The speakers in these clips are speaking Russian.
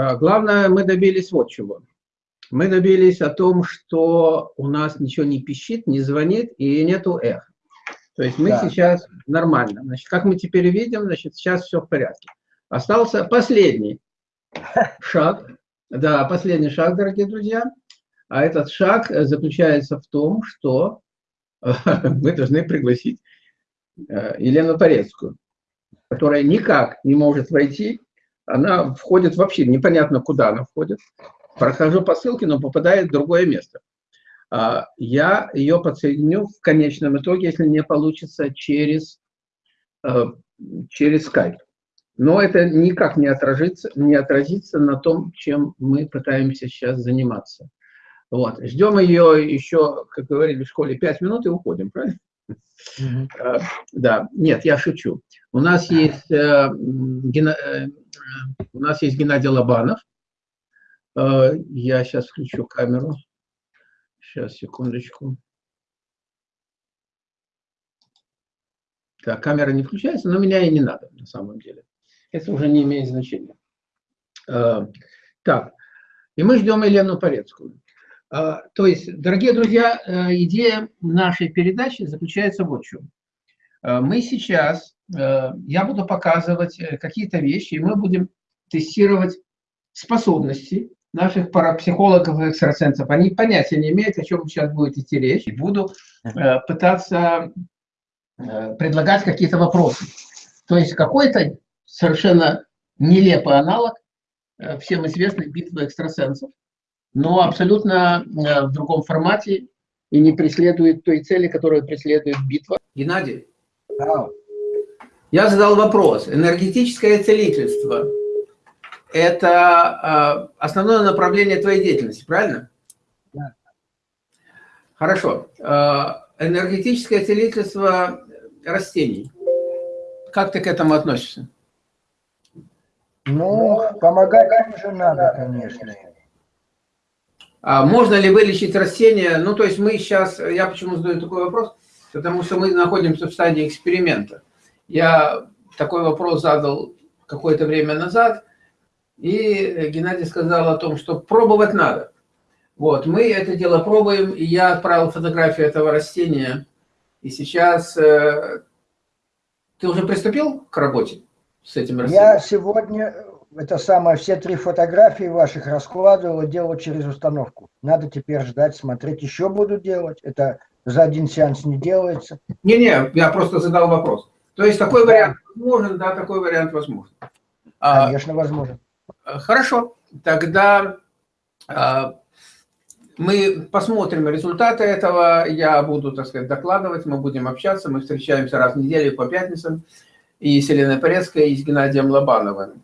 А, главное, мы добились вот чего. Мы добились о том, что у нас ничего не пищит, не звонит и нету эх. То есть мы да. сейчас нормально. Значит, как мы теперь видим, значит, сейчас все в порядке. Остался последний шаг. Да, последний шаг, дорогие друзья. А этот шаг заключается в том, что мы должны пригласить э, Елену Порецкую, которая никак не может войти. Она входит вообще, непонятно куда она входит. Прохожу по ссылке, но попадает в другое место. А, я ее подсоединю в конечном итоге, если не получится, через, э, через Skype. Но это никак не отразится, не отразится на том, чем мы пытаемся сейчас заниматься. Вот. Ждем ее еще, как говорили в школе, 5 минут и уходим, правильно? -hmm. Да, нет, я шучу. У нас есть, э. Э, у нас есть Геннадий Лобанов. Э, я сейчас включу камеру. Сейчас, секундочку. Так, камера не включается, но меня и не надо на самом деле. Это уже не имеет значения. Так, и мы ждем Елену Порецкую. А, то есть, дорогие друзья, э, идея нашей передачи заключается в чем. А, мы сейчас, э, я буду показывать э, какие-то вещи, и мы будем тестировать способности наших парапсихологов и экстрасенсов. Они понятия не имеют, о чем сейчас будет идти речь. И буду пытаться предлагать какие-то вопросы. То есть какой-то совершенно нелепый аналог всем известной битвы экстрасенсов но абсолютно э, в другом формате и не преследует той цели, которую преследует битва. Геннадий, да. я задал вопрос. Энергетическое целительство – это э, основное направление твоей деятельности, правильно? Да. Хорошо. Э, энергетическое целительство растений. Как ты к этому относишься? Ну, помогать тоже надо, конечно. А можно ли вылечить растения? Ну, то есть мы сейчас, я почему задаю такой вопрос? Потому что мы находимся в стадии эксперимента. Я такой вопрос задал какое-то время назад, и Геннадий сказал о том, что пробовать надо. Вот, мы это дело пробуем, и я отправил фотографию этого растения. И сейчас э, ты уже приступил к работе с этим растением? Я сегодня это самое, все три фотографии ваших раскладывал и делал через установку. Надо теперь ждать, смотреть, еще буду делать. Это за один сеанс не делается. Не-не, я просто задал вопрос. То есть такой вариант возможен, да, такой вариант возможен. А, Конечно, возможен. Хорошо, тогда а, мы посмотрим результаты этого, я буду, так сказать, докладывать, мы будем общаться, мы встречаемся раз в неделю по пятницам, и с Еленой Порецкой, и с Геннадием Лобановым.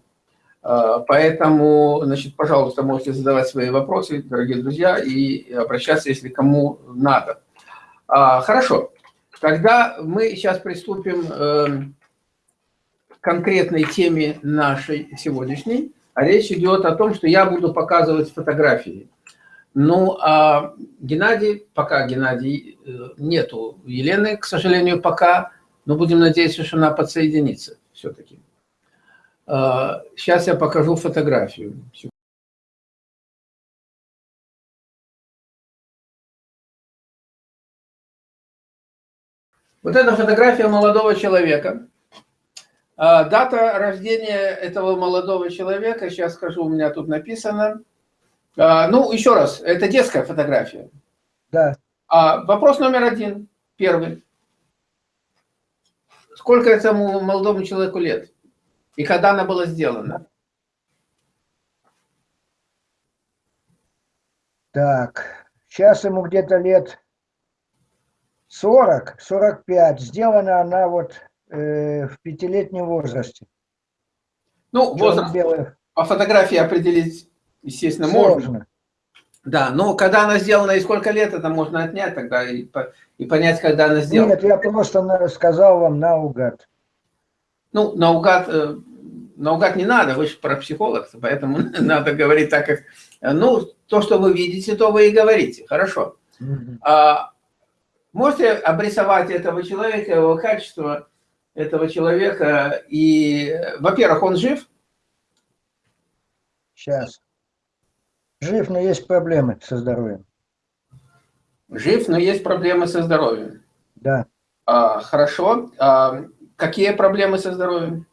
А, поэтому, значит, пожалуйста, можете задавать свои вопросы, дорогие друзья, и обращаться, если кому надо. А, хорошо. Тогда мы сейчас приступим эм, к конкретной теме нашей сегодняшней. А речь идет о том, что я буду показывать фотографии. Ну, а Геннадий, пока Геннадий э, нету Елены, к сожалению, пока, но будем надеяться, что она подсоединится все-таки. Сейчас а, я покажу фотографию. Вот эта фотография молодого человека. А, дата рождения этого молодого человека, сейчас скажу, у меня тут написано. А, ну, еще раз, это детская фотография. Да. Вопрос номер один, первый. Сколько этому молодому человеку лет? И когда она была сделана? Так, сейчас ему где-то лет 40, 45. Сделана она вот э, в пятилетнем возрасте. Ну, возраст белый. по фотографии определить, естественно, Сложно. можно. Да, но когда она сделана и сколько лет, это можно отнять тогда и, и понять, когда она сделана. Нет, я просто сказал вам наугад. Ну, наугад, э, наугад не надо, вы же про психолог, поэтому надо говорить так, как... Ну, то, что вы видите, то вы и говорите. Хорошо. А, можете обрисовать этого человека, его качество этого человека? И, во-первых, он жив? Сейчас. Жив, но есть проблемы со здоровьем. Жив, но есть проблемы со здоровьем. Да. А, хорошо. А, какие проблемы со здоровьем?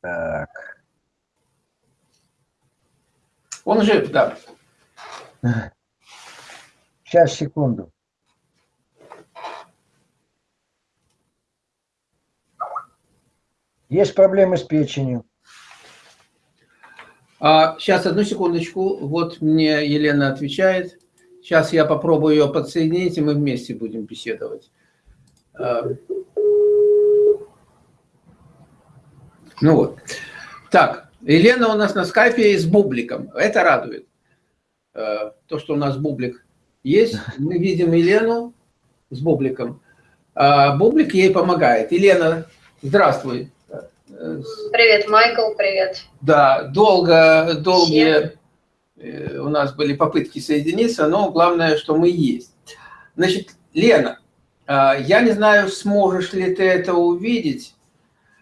Так. Он жив, да. Сейчас, секунду. Есть проблемы с печенью. А, сейчас, одну секундочку. Вот мне Елена отвечает. Сейчас я попробую ее подсоединить, и мы вместе будем беседовать. А, ну вот. Так, Елена у нас на скайпе с бубликом. Это радует. А, то, что у нас бублик есть. Мы видим Елену с бубликом. А бублик ей помогает. Елена, здравствуй. Привет, Майкл, привет. Да, долго, долгие Всем. У нас были попытки соединиться, но главное, что мы есть. Значит, Лена, а, я не знаю, сможешь ли ты это увидеть.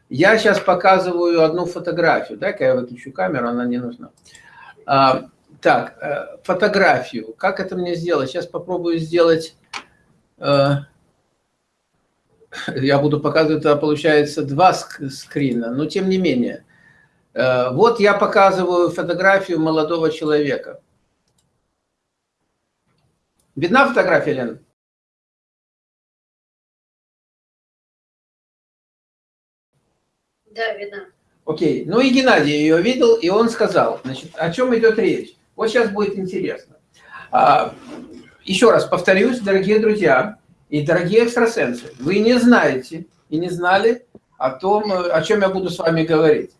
Я сейчас показываю одну фотографию. Дай-ка я выключу камеру, она не нужна. А, так, э, фотографию. Как это мне сделать? Сейчас попробую сделать э, я буду показывать, это получается два скрина, но тем не менее. Э, вот я показываю фотографию молодого человека. Видна фотография, Лена? Да, видно. Окей. Ну и Геннадий ее видел, и он сказал, значит, о чем идет речь. Вот сейчас будет интересно. А, еще раз повторюсь, дорогие друзья, и, дорогие экстрасенсы, вы не знаете и не знали о том, о чем я буду с вами говорить.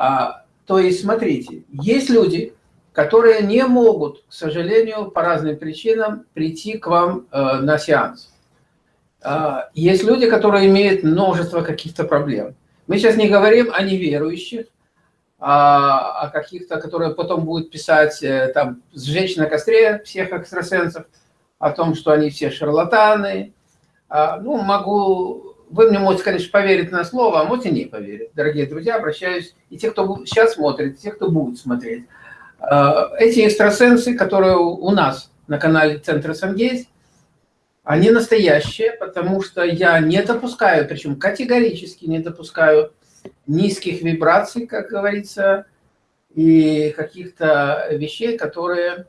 А, то есть, смотрите, есть люди, которые не могут, к сожалению, по разным причинам прийти к вам э, на сеанс. А, есть люди, которые имеют множество каких-то проблем. Мы сейчас не говорим о неверующих, а, о каких-то, которые потом будут писать, э, там, сжечь на костре всех экстрасенсов – о том, что они все шарлатаны. А, ну, могу... Вы мне можете, конечно, поверить на слово, а можете не поверить. Дорогие друзья, обращаюсь, и те, кто сейчас смотрит, и те, кто будет смотреть. А, эти экстрасенсы, которые у нас на канале Центра Сангейс, они настоящие, потому что я не допускаю, причем категорически не допускаю низких вибраций, как говорится, и каких-то вещей, которые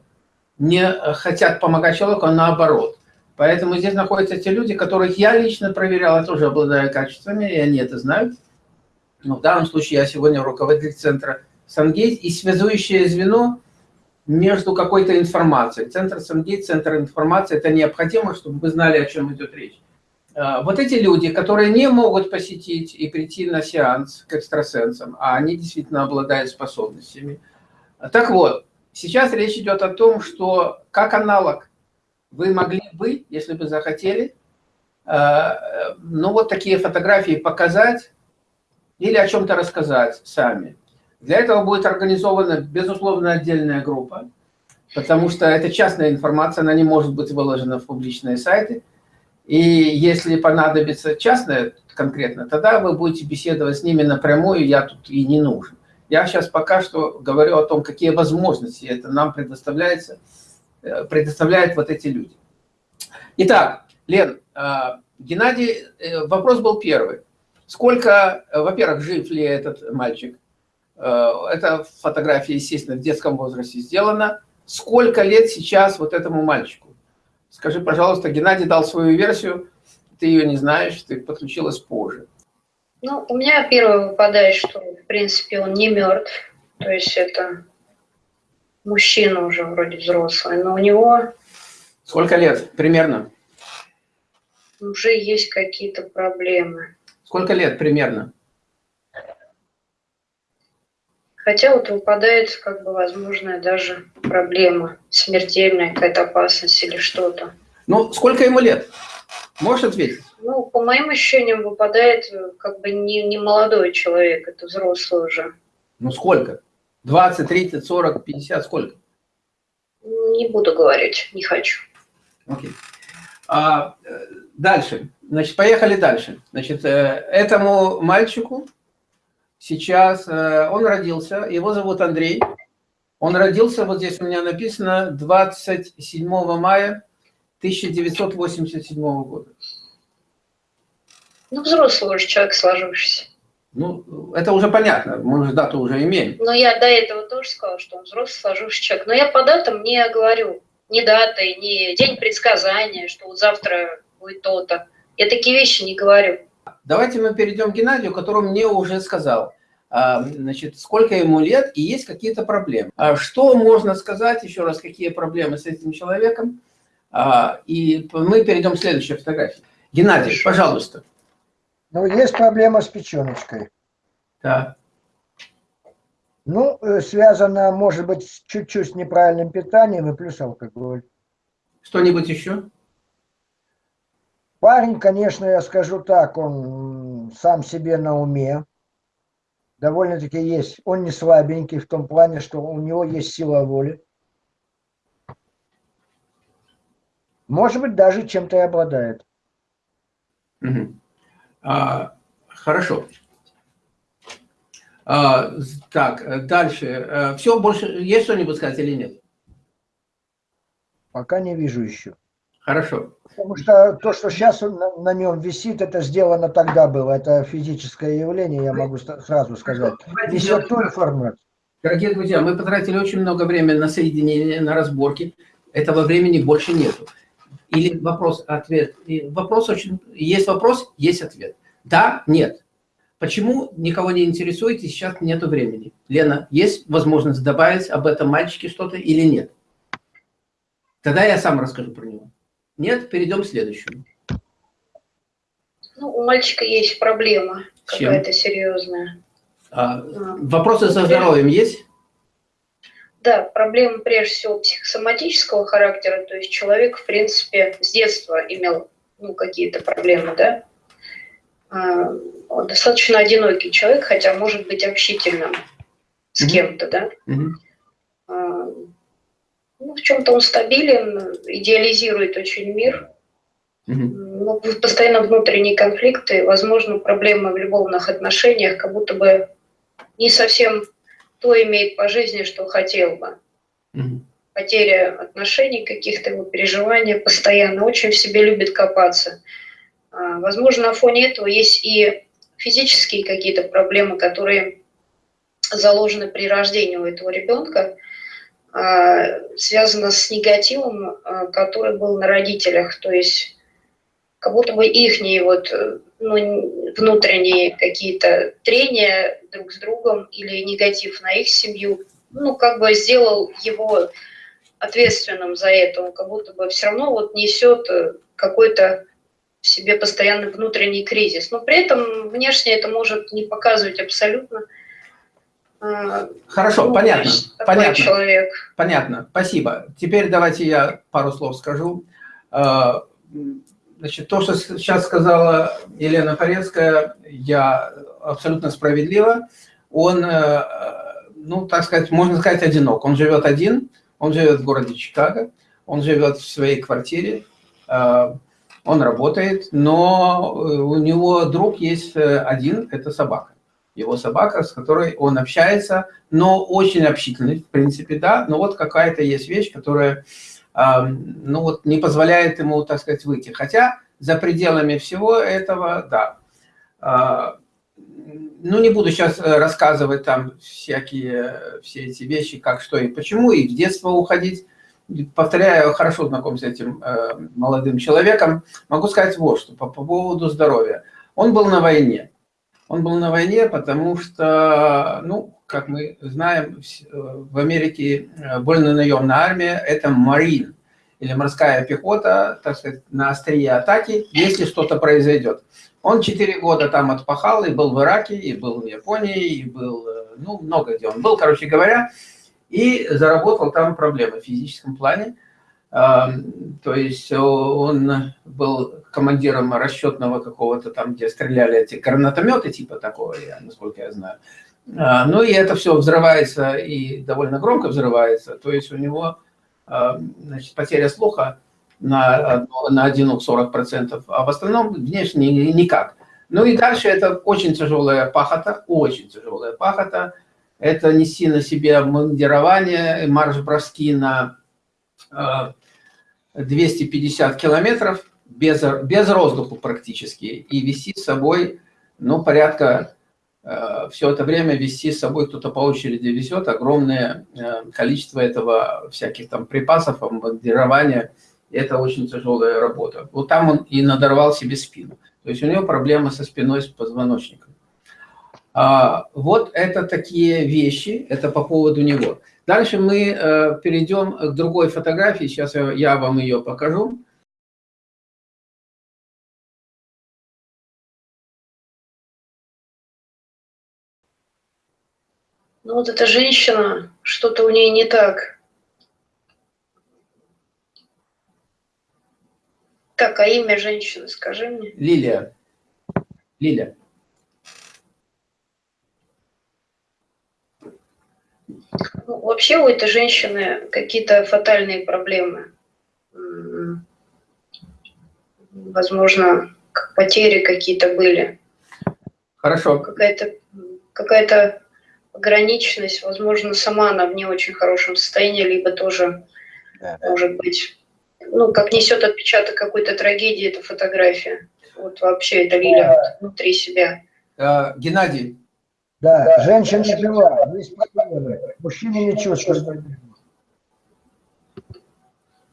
не хотят помогать человеку, а наоборот. Поэтому здесь находятся те люди, которых я лично проверял, я тоже обладаю качествами, и они это знают. Но в данном случае я сегодня руководитель центра Сангейт и связующее звено между какой-то информацией. Центр Сангейт, центр информации, это необходимо, чтобы вы знали, о чем идет речь. А, вот эти люди, которые не могут посетить и прийти на сеанс к экстрасенсам, а они действительно обладают способностями. Так вот, Сейчас речь идет о том, что как аналог вы могли бы, если бы захотели, э, ну вот такие фотографии показать или о чем-то рассказать сами. Для этого будет организована, безусловно, отдельная группа, потому что это частная информация, она не может быть выложена в публичные сайты. И если понадобится частная конкретно, тогда вы будете беседовать с ними напрямую, я тут и не нужен. Я сейчас пока что говорю о том, какие возможности это нам предоставляется, предоставляют вот эти люди. Итак, Лен, э, Геннадий, э, вопрос был первый. Сколько, во-первых, жив ли этот мальчик? Это фотография, естественно, в детском возрасте сделана. Сколько лет сейчас вот этому мальчику? Скажи, пожалуйста, Геннадий дал свою версию, ты ее не знаешь, ты подключилась позже. Ну, у меня первое выпадает, что, в принципе, он не мертв. То есть это мужчина уже вроде взрослый, но у него... Сколько лет примерно? Уже есть какие-то проблемы. Сколько лет примерно? Хотя вот выпадает, как бы, возможная даже проблема, смертельная какая-то опасность или что-то. Ну, сколько ему лет? Можешь ответить? Ну, по моим ощущениям, выпадает э, как бы не, не молодой человек, это взрослый уже. Ну, сколько? 20, 30, 40, 50, сколько? Не буду говорить, не хочу. Окей. А, э, дальше. Значит, поехали дальше. Значит, э, этому мальчику сейчас, э, он родился, его зовут Андрей. Он родился, вот здесь у меня написано, 27 мая 1987 года. Ну, взрослый уже человек сложившийся. Ну, это уже понятно, мы же дату уже имеем. Но я до этого тоже сказала, что он взрослый сложившийся человек. Но я по датам не говорю ни даты, ни день предсказания, что вот завтра будет то-то. Я такие вещи не говорю. Давайте мы перейдем к Геннадию, который мне уже сказал, а, значит, сколько ему лет и есть какие-то проблемы. А что можно сказать, еще раз, какие проблемы с этим человеком? А, и мы перейдем к следующей фотографии. Геннадий, пожалуйста. Ну, есть проблема с печеночкой. Да. Ну, э, связано, может быть, чуть-чуть с неправильным питанием и плюс алкоголь. Что-нибудь еще? Парень, конечно, я скажу так, он сам себе на уме. Довольно-таки есть. Он не слабенький в том плане, что у него есть сила воли. Может быть, даже чем-то и обладает. Угу. А, хорошо. А, так, дальше. Э, Все, больше есть что-нибудь сказать или нет? Пока не вижу еще. Хорошо. Потому что то, что сейчас на, на нем висит, это сделано тогда было. Это физическое явление, я могу сразу сказать. Несет ту информацию. Дорогие друзья, мы потратили очень много времени на соединение, на разборки. Этого времени больше нету. Или вопрос, ответ. И вопрос очень... Есть вопрос, есть ответ. Да, нет. Почему никого не интересует и сейчас нету времени? Лена, есть возможность добавить об этом мальчике что-то или нет? Тогда я сам расскажу про него. Нет, перейдем к следующему. Ну, у мальчика есть проблема какая-то серьезная. А. Вопросы со здоровьем есть? Да, проблема прежде всего психосоматического характера, то есть человек, в принципе, с детства имел ну, какие-то проблемы, да, а, он достаточно одинокий человек, хотя может быть общительным с mm -hmm. кем-то, да. Mm -hmm. Ну, в чем-то он стабилен, идеализирует очень мир. Mm -hmm. Но постоянно внутренние конфликты, возможно, проблемы в любовных отношениях, как будто бы не совсем то имеет по жизни, что хотел бы. -hmm. Потеря отношений каких-то, его переживания постоянно, очень в себе любит копаться. А, возможно, на фоне этого есть и физические какие-то проблемы, которые заложены при рождении у этого ребенка, а, связано с негативом, а, который был на родителях, то есть как будто бы их вот, ну, внутренние какие-то трения друг с другом или негатив на их семью, ну, как бы сделал его ответственным за это, он как будто бы все равно вот несет э, какой-то в себе постоянный внутренний кризис. Но при этом внешне это может не показывать абсолютно. А, Хорошо, ну, понятно. Понятно. Человек. Понятно, спасибо. Теперь давайте я пару слов скажу. Значит, то, что сейчас сказала Елена Порецкая, я абсолютно справедливо. Он, э, ну, так сказать, можно сказать, одинок. Он живет один, он живет в городе Чикаго, он живет в своей квартире, а, он работает, но э, у него друг есть э, один, это собака. Его собака, с которой он общается, но очень общительный, в принципе, да, но вот какая-то есть вещь, которая, ну вот, не позволяет ему, так сказать, выйти. Хотя за пределами всего этого, да. А, ну, не буду сейчас э, рассказывать там всякие, все эти вещи, как, что и почему, и в детство уходить повторяю, хорошо знаком с этим э, молодым человеком, могу сказать вот что по, по поводу здоровья. Он был на войне. Он был на войне, потому что, ну, как мы знаем, в Америке э, вольно-наемная армия – это марин, или морская пехота, так сказать, на острие атаки, если что-то произойдет. Он четыре года там отпахал, и был в Ираке, и был в Японии, и был, э, ну, много где он был, короче говоря, и заработал там проблемы в физическом плане. То есть он был командиром расчетного какого-то там, где стреляли эти гранатометы, типа такого, насколько я знаю. А, ну и это все взрывается и довольно громко взрывается. То есть у него значит, потеря слуха на, на 1 40%, а в остальном внешне никак. Ну и дальше это очень тяжелая пахота, очень тяжелая пахота. Это неси на себе обмундирование, марш-броски на 250 километров без, без воздуха практически и вести с собой, ну, порядка, все это время вести с собой, кто-то по очереди везет огромное э, количество этого всяких там припасов, обмундирования. Это очень тяжелая работа. Вот там он и надорвал себе спину. То есть у него проблемы со спиной, с позвоночником. А, вот это такие вещи, это по поводу него. Дальше мы э, перейдем к другой фотографии, сейчас я, я вам ее покажу. Ну вот эта женщина, что-то у ней не так. Так, а имя женщины скажи мне. Лилия. Лилия. Ну, вообще у этой женщины какие-то фатальные проблемы. Возможно, потери какие-то были. Хорошо. Какая-то какая-то ограниченность, возможно, сама она в не очень хорошем состоянии, либо тоже, да, да. может быть, ну, как несет отпечаток какой-то трагедии эта фотография. Вот вообще это Лиля да. внутри себя. А, Геннадий. Да, да, женщина жива, есть проблемы. Мужчина не чувствует.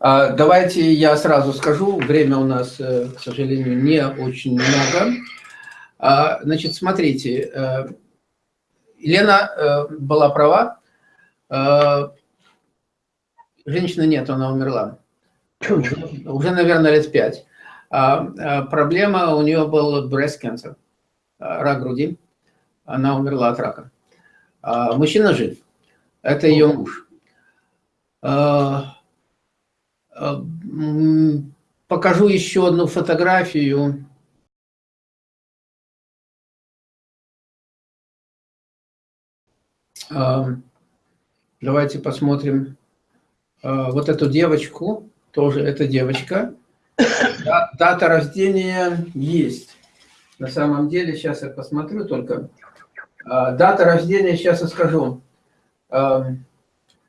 А, давайте я сразу скажу, время у нас, э, к сожалению, не очень много. А, значит, смотрите, э, Елена э, была права. Э, женщины нет, она умерла. Уже, наверное, лет пять. А, а проблема у нее был breast cancer, рак груди. Она умерла от рака. А мужчина жив. Это ее муж. Покажу еще одну фотографию. Давайте посмотрим вот эту девочку. Тоже эта девочка. Дата рождения есть. На самом деле, сейчас я посмотрю только. Дата рождения, сейчас я скажу.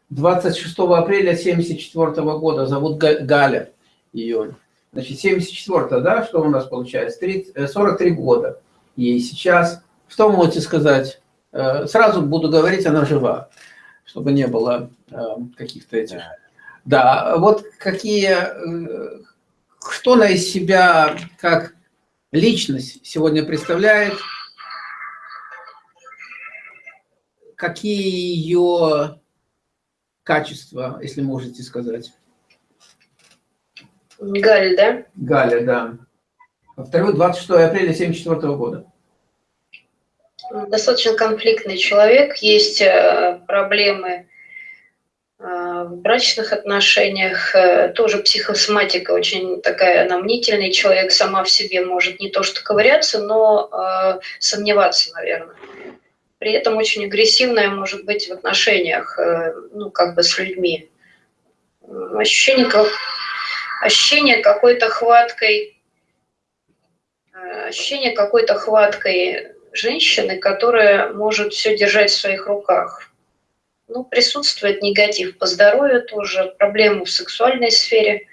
26 апреля 74 года. Зовут Галя ее. Значит, 74 да, что у нас получается? 30, 43 э, года ей сейчас. Что можете сказать? Э, сразу буду говорить, она жива, чтобы не было э, каких-то этих... Да, вот какие... Э, что она из себя как личность сегодня представляет? Какие ее качества, если можете сказать? Галя, да? Галя, да. Второй, 26 апреля 1974 года достаточно конфликтный человек, есть э, проблемы э, в брачных отношениях, э, тоже психосоматика очень такая, она мнительный человек, сама в себе может не то что ковыряться, но сомневаться, наверное. При этом очень агрессивная может быть в отношениях, ну, как бы с людьми. Ощущение, как, ощущение какой-то хваткой, ощущение какой-то хваткой женщины, которая может все держать в своих руках. Ну, присутствует негатив по здоровью тоже, проблемы в сексуальной сфере.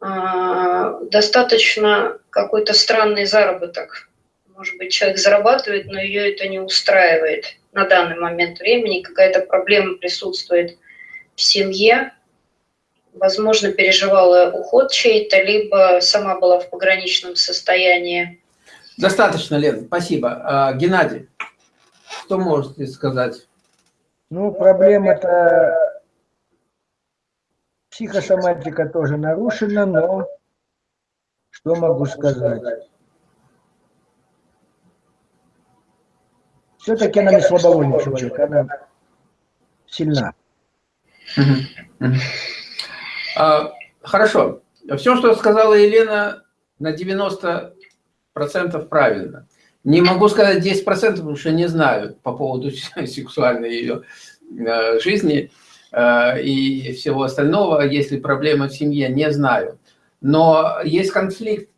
А, достаточно какой-то странный заработок. Может быть, человек зарабатывает, но ее это не устраивает на данный момент времени. Какая-то проблема присутствует в семье. Возможно, переживала уход чей-то, либо сама была в пограничном состоянии Достаточно, Лен, спасибо. А, Геннадий, что можете сказать? Ну, проблема-то психосоматика тоже нарушена, но что могу сказать? Все-таки она не слабовольный человек, она сильна. А, хорошо. Все, что сказала Елена, на 90 процентов правильно. Не могу сказать 10 процентов, потому что не знаю по поводу сексуальной ее э, жизни э, и всего остального. Если проблемы в семье, не знаю. Но есть конфликт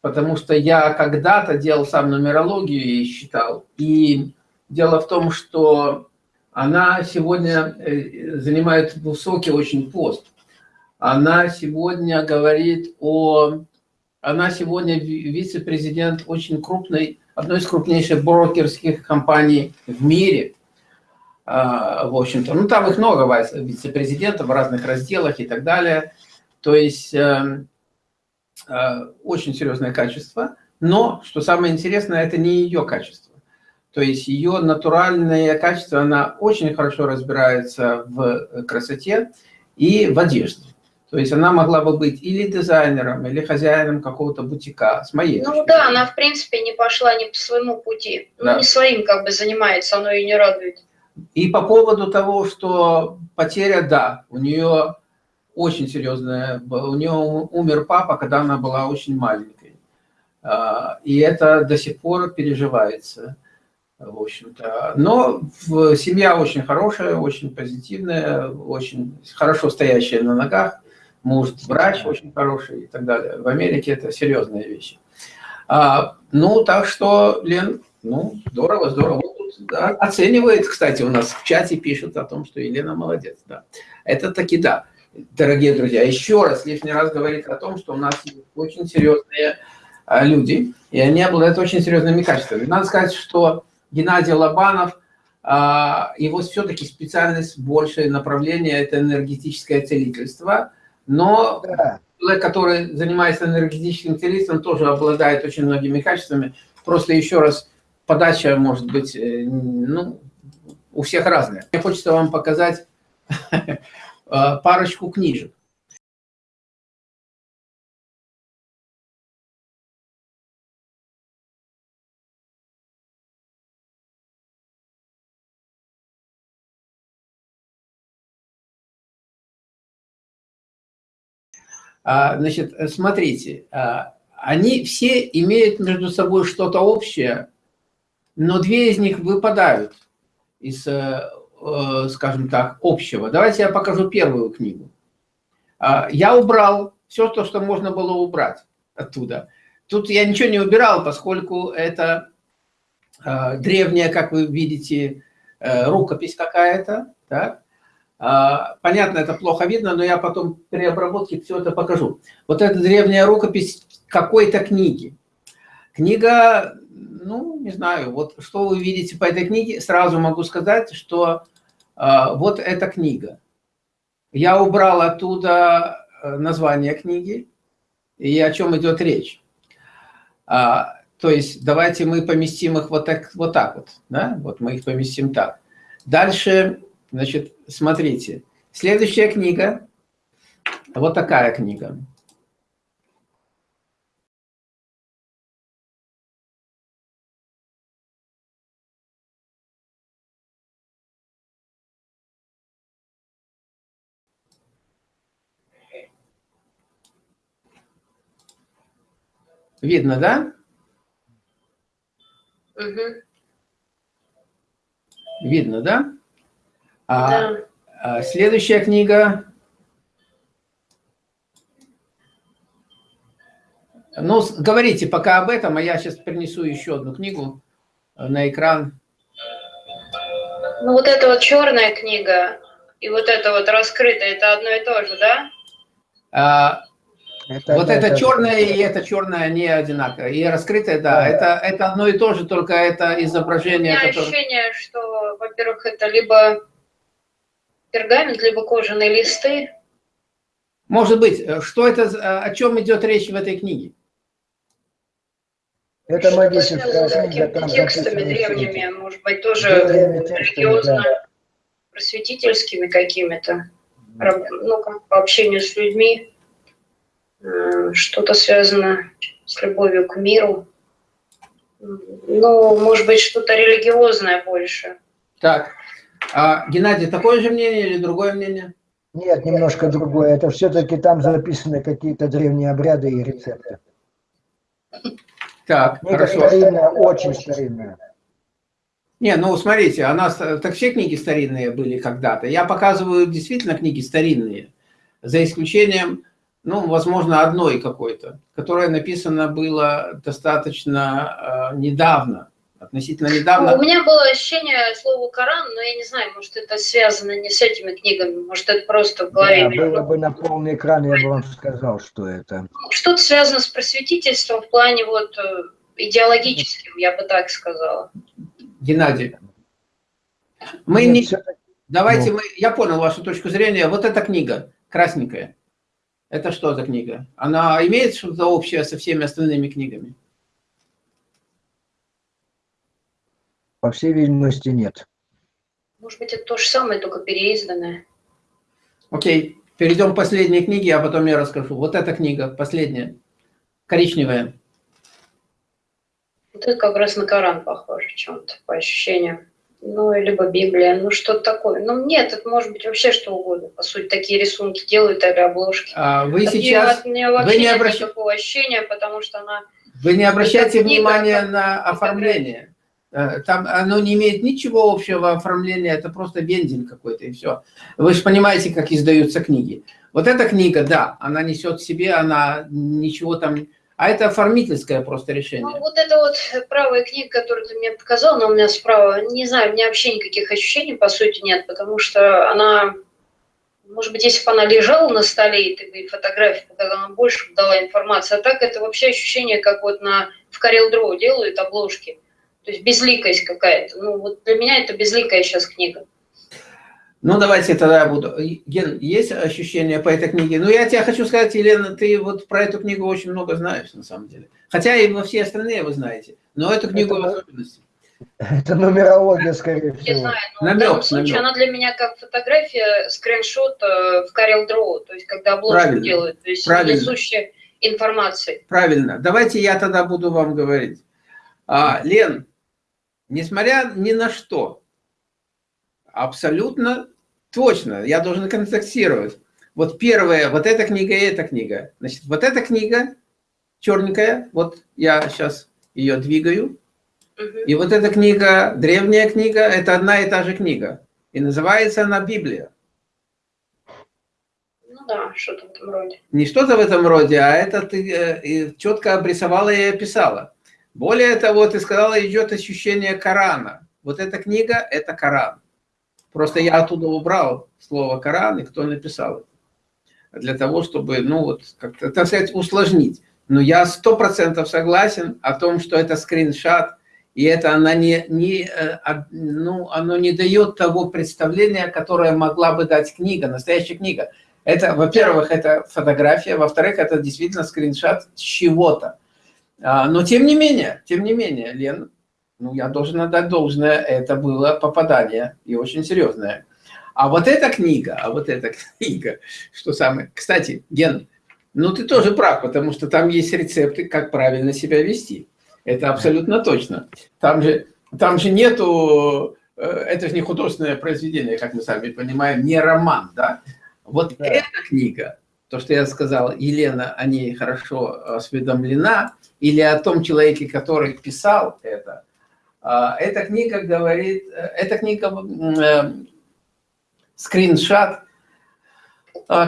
потому что я когда-то делал сам нумерологию и считал. И дело в том, что она сегодня э, занимает высокий очень пост. Она сегодня говорит о... Она сегодня вице-президент очень крупной, одной из крупнейших брокерских компаний в мире. А, в общем-то, ну там их много вице-президентов в разных разделах и так далее. То есть эм, э, очень серьезное качество. Но, что самое интересное, это не ее качество. То есть ее натуральное качество, она очень хорошо разбирается в красоте и в одежде. То есть она могла бы быть или дизайнером, или хозяином какого-то бутика, с моей Ну да, она в принципе не пошла не по своему пути. Ну, да. Ну не своим как бы занимается, оно ее не радует. И по поводу того, что потеря, да, у нее очень серьезная, у нее умер папа, когда она была очень маленькой. А, и это до сих пор переживается в общем-то. Но семья очень хорошая, очень позитивная, очень хорошо стоящая на ногах, муж врач очень хороший и так далее. В Америке это серьезные вещи. А, ну, так что, Лен, ну, здорово, здорово. Да, оценивает, кстати, у нас в чате пишут о том, что Елена молодец, да. Это таки да. Дорогие друзья, еще раз, лишний раз говорит о том, что у нас очень серьезные а, люди, и они обладают очень серьезными качествами. Надо сказать, что Геннадий Лобанов, а, его все-таки специальность, большее направление – это энергетическое целительство, но да. человек, который занимается энергетическим целительством, тоже обладает очень многими качествами. Просто еще раз, подача может быть, э, ну, у всех разная. Мне хочется вам показать а, парочку книжек. Значит, смотрите, а, они все имеют между собой что-то общее, но две из них выпадают из, э, э, скажем так, общего. Давайте я покажу первую книгу. А, я убрал все то, что можно было убрать оттуда. Тут я ничего не убирал, поскольку это древняя, как вы видите, э, рукопись какая-то, так? А, понятно, это плохо видно, но я потом при обработке все это покажу. Вот эта древняя рукопись какой-то книги. Книга, ну, не знаю, вот что вы видите по этой книге, сразу могу сказать, что э, вот эта книга. Я убрал оттуда э, название книги и о чем идет речь. А, то есть давайте мы поместим их вот так вот, так вот да? вот мы их поместим так. Дальше Значит, смотрите, следующая книга, вот такая книга. Видно, да? Угу. Видно, да? А, да. а, следующая книга. Ну, говорите пока об этом, а я сейчас принесу еще одну книгу э, на экран. Ну, вот эта вот черная книга и вот это вот раскрытая, это одно и то же, да? А, это, вот это, это черное и это черное не одинаково. И раскрытое, да, да. Это, это одно и то же, только это изображение. У меня которое... ощущение, что, во-первых, это либо пергамент, либо кожаные листы. Может быть. Э, что это, э, о чем идет речь в этой книге? Это магическая книга. Там текстами древними, может быть, тоже религиозно-просветительскими какими-то. Ну, как по общению с людьми. Э, что-то связано с любовью к миру. Ну, может быть, что-то религиозное больше. Так, а, Геннадий, такое же мнение или другое мнение? Нет, немножко другое. Это все-таки там записаны какие-то древние обряды и рецепты. Так, Книга хорошо. старинная, очень старинная. Не, ну смотрите, у нас так все книги старинные были когда-то. Я показываю действительно книги старинные, за исключением ну, возможно, одной какой-то, которая написана было достаточно э, недавно, относительно недавно. У меня было ощущение слова Коран, но я не знаю, может, это связано не с этими книгами, может, это просто в голове. Да, было бы на полный экран, я бы вам сказал, что это. Что-то связано с просветительством в плане вот э, идеологическим, я бы так сказала. Геннадий, мы Нет, не... Давайте ну. мы... Я понял вашу точку зрения. Вот эта книга, красненькая. Это что за книга? Она имеет что-то общее со всеми остальными книгами? По всей видимости, нет. Может быть, это то же самое, только переизданное. Окей, перейдем к последней книге, а потом я расскажу. Вот эта книга, последняя, коричневая. Вот это как раз на Коран похоже чем-то, по ощущениям ну, либо Библия, ну, что-то такое. Ну, нет, это может быть вообще что угодно. По сути, такие рисунки делают или обложки. А вы от сейчас... Нее, вообще вы не обращ... нет никакого ощущения, потому что она... Вы не обращайте внимания на оформление. Э, там оно не имеет ничего общего оформления, это просто вендель какой-то, и все. Вы же понимаете, как издаются книги. Вот эта книга, да, она несет в себе, она ничего там а это оформительское просто решение. Ну, вот это вот правая книга, которую ты мне показал, она у меня справа, не знаю, у меня вообще никаких ощущений, по сути, нет, потому что она, может быть, если бы она лежала на столе, и ты бы фотографию показала, она больше дала информации, а так это вообще ощущение, как вот на, в Corel Draw делают обложки, то есть безликость какая-то. Ну, вот для меня это безликая сейчас книга. Ну, давайте тогда я буду. Ген, есть ощущение по этой книге? Ну, я тебе хочу сказать, Елена, ты вот про эту книгу очень много знаешь, на самом деле. Хотя и во все остальные вы знаете. Но эту книгу это, в особенности. Это нумерология, скорее всего. Не знаю, но намек, в данном случае намек. она для меня как фотография, скриншот э, в Corel Draw, то есть когда обложку Правильно. делают, то есть Правильно. несущая информации. Правильно. Давайте я тогда буду вам говорить. А, Лен, несмотря ни на что, Абсолютно точно. Я должен контактировать. Вот первая, вот эта книга и эта книга. Значит, вот эта книга черненькая, вот я сейчас ее двигаю. И вот эта книга, древняя книга, это одна и та же книга. И называется она Библия. Ну да, что-то в этом роде. Не что-то в этом роде, а это ты э, четко обрисовала и описала. Более того, ты сказала, идет ощущение Корана. Вот эта книга – это Коран. Просто я оттуда убрал слово Коран и кто написал это. Для того, чтобы, ну вот, как-то, так сказать, усложнить. Но я сто процентов согласен о том, что это скриншот, и это она не, не, э, ну, оно не дает того представления, которое могла бы дать книга, настоящая книга. Это, во-первых, это фотография, во-вторых, это действительно скриншот чего-то. А, но тем не менее, тем не менее, Лен, ну, я должен отдать должное, это было попадание, и очень серьезное. А вот эта книга, а вот эта книга, что самое... Кстати, Ген, ну ты тоже прав, потому что там есть рецепты, как правильно себя вести. Это абсолютно точно. Там же, там же нету... Э, это же не художественное произведение, как мы сами понимаем, не роман, да? Вот да. эта книга, то, что я сказал, Елена о ней хорошо осведомлена, или о том человеке, который писал это, а, эта книга говорит, э, эта книга э, скриншот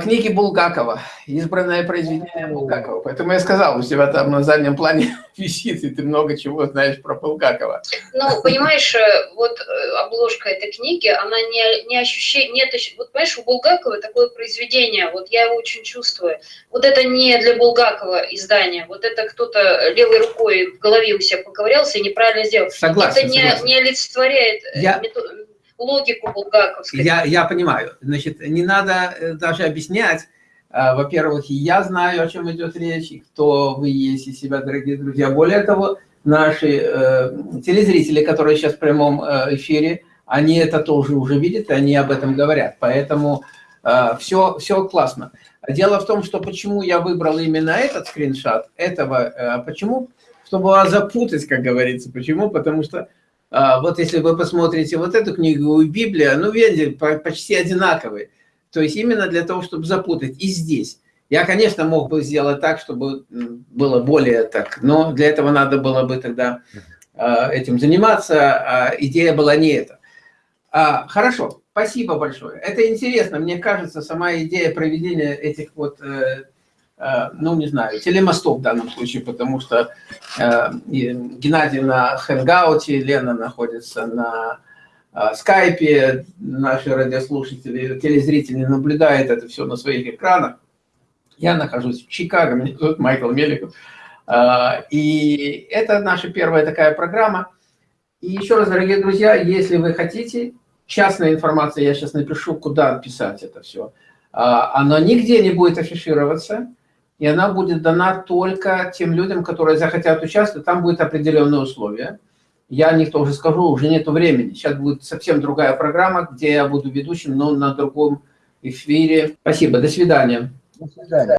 книги Булгакова, избранное произведение Булгакова. Поэтому я сказал, у тебя там на заднем плане висит, и ты много чего знаешь про Булгакова. Ну, понимаешь, э, вот э, обложка этой книги, она не, не ощущает, нет, вот понимаешь, у Булгакова такое произведение, вот я его очень чувствую. Вот это не для Булгакова издание, вот это кто-то левой рукой в голове у себя поковырялся и неправильно сделал. Согласен, Это не, согласен. не олицетворяет я логику булгаковскую. Я, я понимаю. Значит, не надо э, даже объяснять. А, во-первых, я знаю, о чем идет речь, и кто вы есть из себя, дорогие друзья. Более того, наши э, телезрители, которые сейчас в прямом э, эфире, они это тоже уже видят, и они об этом говорят. Поэтому э, все, все классно. Дело в том, что почему я выбрал именно этот скриншот, этого, э, почему? Чтобы вас запутать, как говорится. Почему? Потому что а, вот если вы посмотрите вот эту книгу Библия, ну, видите, почти одинаковые. То есть именно для того, чтобы запутать. И здесь. Я, конечно, мог бы сделать так, чтобы было более так, но для этого надо было бы тогда а, этим заниматься, а идея была не эта. Хорошо, спасибо большое. Это интересно, мне кажется, сама идея проведения этих вот э, ну, не знаю, телемостов в данном случае, потому что э, Геннадий на Хэнгауте, Лена находится на э, скайпе, наши радиослушатели, телезрители наблюдают это все на своих экранах. Я нахожусь в Чикаго, меня зовут Майкл Меликов. И это наша первая такая программа. И еще раз, дорогие друзья, если вы хотите, частная информация, я сейчас напишу, куда писать это все. Она нигде не будет афишироваться, и она будет дана только тем людям, которые захотят участвовать. Там будут определенные условия. Я о них тоже скажу, уже нет времени. Сейчас будет совсем другая программа, где я буду ведущим, но на другом эфире. Спасибо, до свидания. До свидания.